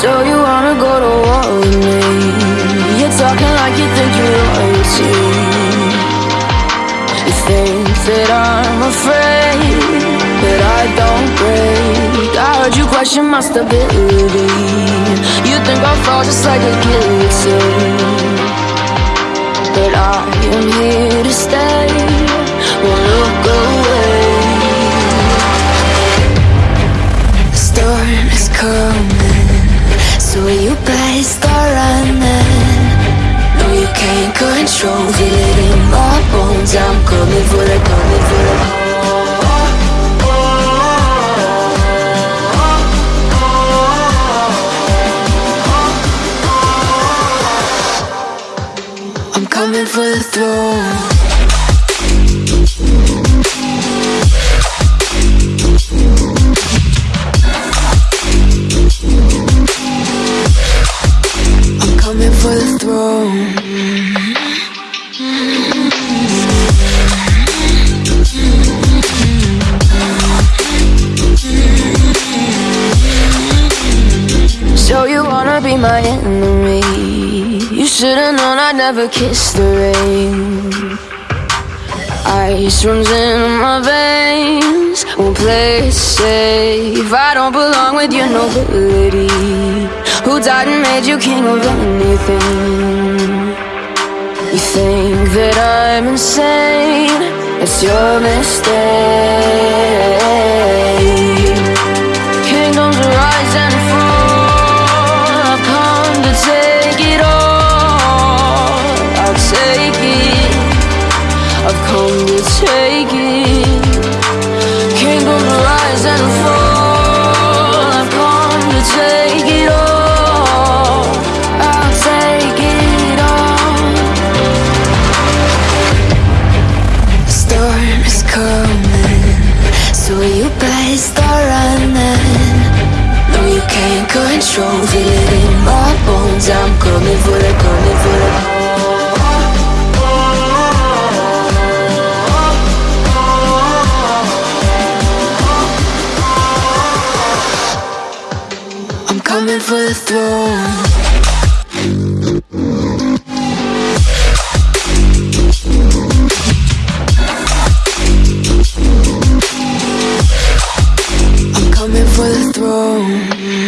So you wanna go to war with me? You're talking like you think you're royalty You think that I'm afraid That I don't break. I heard you question my stability. You think I'll fall just like a guillotine. But I am here to stay. So you better start running No, you can't control Feel it in my bones. I'm coming for the, coming for the I'm coming for the throne So you wanna be my enemy? You should've known I'd never kiss the rain. Ice runs in my veins. Won't play it safe. I don't belong with your nobility Who died and made you king of anything? You think that I'm insane? It's your mistake Better start running. No, you can't control Feel it in my bones. I'm coming for the, coming for the I'm coming for the throne grow